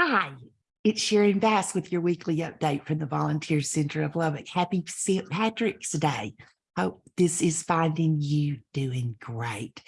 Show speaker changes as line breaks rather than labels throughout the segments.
Hi, it's Sharon Bass with your weekly update from the Volunteer Center of Lubbock. Happy St. Patrick's Day. Hope this is finding you doing great.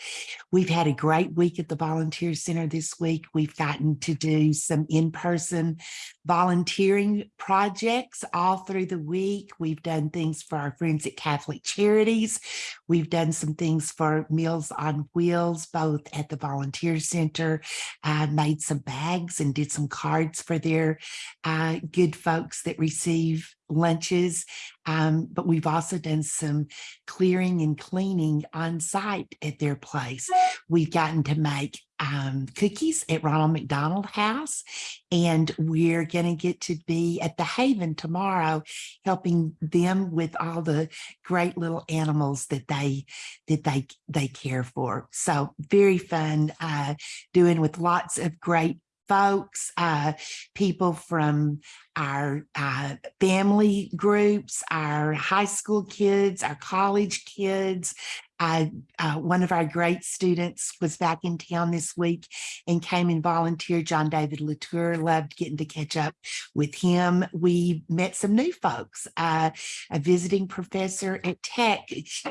We've had a great week at the Volunteer Center this week. We've gotten to do some in-person volunteering projects all through the week. We've done things for our friends at Catholic Charities. We've done some things for Meals on Wheels, both at the Volunteer Center, uh, made some bags and did some cards for their uh, good folks that receive lunches. Um, but we've also done some clearing and cleaning on site at their place. We've gotten to make um, cookies at Ronald McDonald House, and we're going to get to be at the Haven tomorrow, helping them with all the great little animals that they that they they care for. So very fun uh, doing with lots of great folks, uh, people from our uh, family groups, our high school kids, our college kids. Uh, uh, one of our great students was back in town this week and came and volunteered. John David Latour loved getting to catch up with him. We met some new folks. Uh, a visiting professor at Tech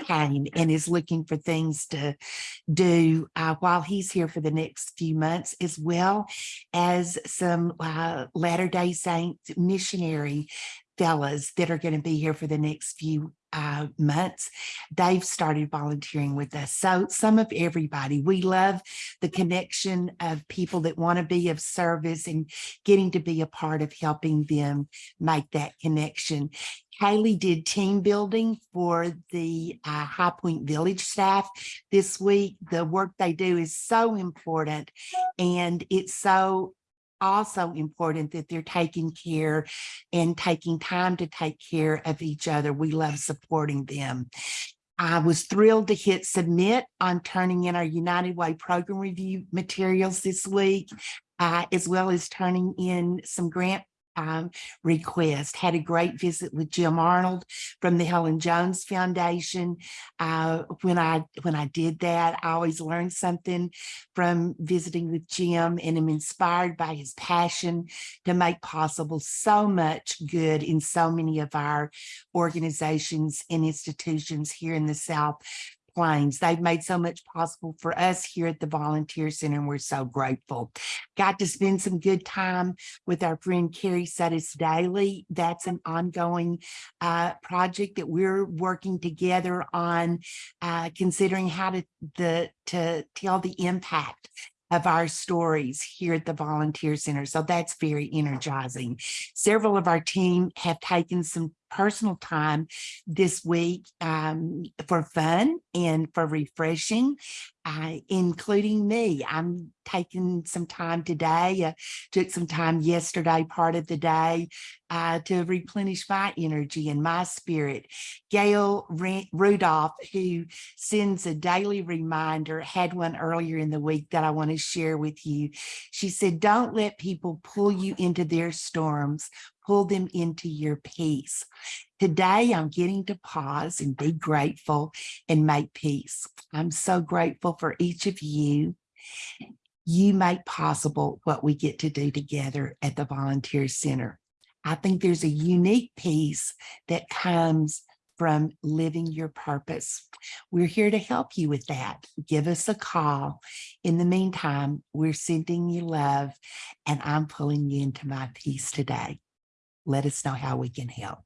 came and is looking for things to do uh, while he's here for the next few months, as well as some uh, Latter-day Saint missionary fellas that are going to be here for the next few uh, months, they've started volunteering with us. So some of everybody, we love the connection of people that want to be of service and getting to be a part of helping them make that connection. Kaylee did team building for the uh, High Point Village staff this week. The work they do is so important and it's so also important that they're taking care and taking time to take care of each other. We love supporting them. I was thrilled to hit submit on turning in our United Way program review materials this week, uh, as well as turning in some grant um, request. Had a great visit with Jim Arnold from the Helen Jones Foundation. Uh, when I when I did that, I always learned something from visiting with Jim and am inspired by his passion to make possible so much good in so many of our organizations and institutions here in the South They've made so much possible for us here at the Volunteer Center, and we're so grateful. Got to spend some good time with our friend Carrie Suttis Daily. That's an ongoing uh, project that we're working together on, uh, considering how to, the, to tell the impact of our stories here at the Volunteer Center. So that's very energizing. Several of our team have taken some personal time this week um, for fun and for refreshing, uh, including me. I'm taking some time today, uh, took some time yesterday, part of the day, uh, to replenish my energy and my spirit. Gail Rudolph, who sends a daily reminder, had one earlier in the week that I want to share with you. She said, don't let people pull you into their storms pull them into your peace. Today, I'm getting to pause and be grateful and make peace. I'm so grateful for each of you. You make possible what we get to do together at the Volunteer Center. I think there's a unique peace that comes from living your purpose. We're here to help you with that. Give us a call. In the meantime, we're sending you love and I'm pulling you into my peace today let us know how we can help.